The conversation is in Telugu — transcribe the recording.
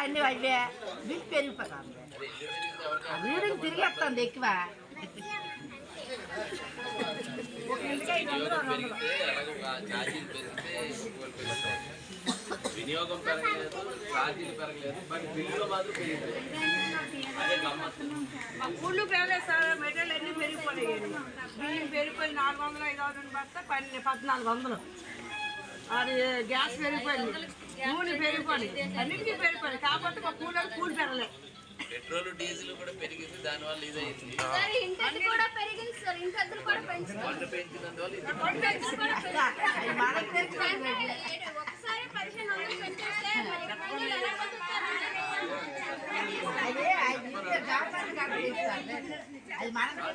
అన్ని అవే బిల్ పెరిగిపోతుంది రీడింగ్ తిరిగేస్తుంది ఎక్కువ. వినియోగం పెరగలేదు ఛార్జీలు పెరగలేదు బట్ బిల్లులు మాత్రం పెరిగింది అదే మా కూళ్ళు పెరగలేదు సార్ మెటీరియల్ అన్ని పెరిగిపోయాయి బియ్యం పెరిగిపోయి నాలుగు వందలు ఐదు వందలు పడితే పన్నెండు పద్నాలుగు వందలు. అది గ్యాస్ పెరిగిపోయింది. నూనె పెరిగిపోయింది. అన్నింటికీ పెరిగిపోయింది. కాకపోతే మా కూలర్ కూలి పెరగలేదు పెట్రోల్ డీజిల్ కూడా పెరిగింది. దానివల్ల ఇదైంది సార్ ఇంటి కూడా పెరిగింది సార్. ఇంటి అద్దెలు కూడా పెంచుతారు వంట పెంచినందువల్ల ఇది అదే మనకి.